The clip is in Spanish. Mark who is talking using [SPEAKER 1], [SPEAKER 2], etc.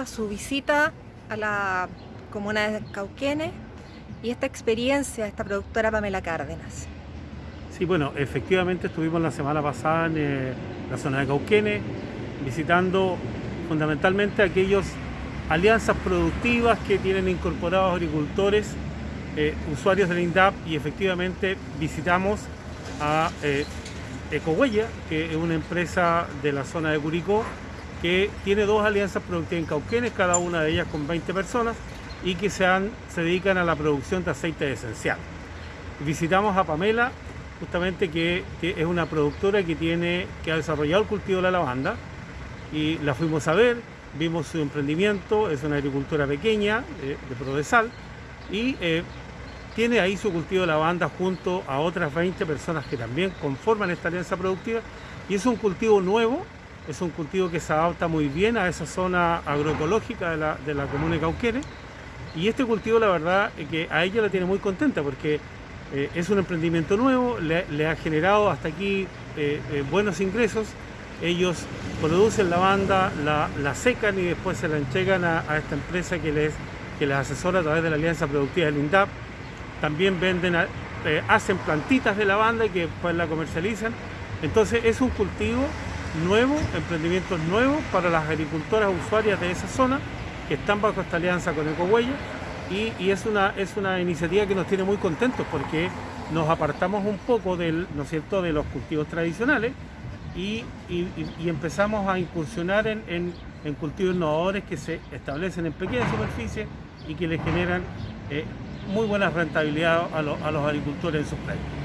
[SPEAKER 1] a su visita a la comuna de Cauquenes y esta experiencia de esta productora Pamela Cárdenas.
[SPEAKER 2] Sí, bueno, efectivamente estuvimos la semana pasada en eh, la zona de Cauquenes visitando fundamentalmente aquellas alianzas productivas que tienen incorporados agricultores, eh, usuarios del INDAP y efectivamente visitamos a eh, Ecohuella, que es una empresa de la zona de Curicó, que tiene dos alianzas productivas en Cauquenes, cada una de ellas con 20 personas y que se, se dedican a la producción de aceite esencial. Visitamos a Pamela, justamente que, es una productora que, tiene, que ha desarrollado el cultivo de la lavanda y la fuimos a ver, vimos su emprendimiento, es una agricultura pequeña eh, de Prodesal y eh, tiene ahí su cultivo de lavanda junto a otras 20 personas que también conforman esta alianza productiva y es un cultivo nuevo, es un cultivo que se adapta muy bien a esa zona agroecológica de la, de la comuna de Cauquenes. Y este cultivo la verdad es que a ella la tiene muy contenta porque eh, es un emprendimiento nuevo, le, ha generado hasta aquí eh, eh, buenos ingresos, ellos producen lavanda, la, la secan y después se la entregan a, a, esta empresa que les, que les asesora a través de la alianza productiva del INDAP. También venden, eh, hacen plantitas de lavanda y que después la comercializan. Entonces es un cultivo nuevo, emprendimientos nuevos para las agricultoras usuarias de esa zona que están bajo esta alianza con Ecohuella y, y, es, una, es una iniciativa que nos tiene muy contentos porque nos apartamos un poco del, ¿no cierto? de los cultivos tradicionales y, empezamos a incursionar en, en, cultivos innovadores que se establecen en pequeñas superficies y que le generan eh, muy buena rentabilidad a, lo, a los agricultores en sus playas.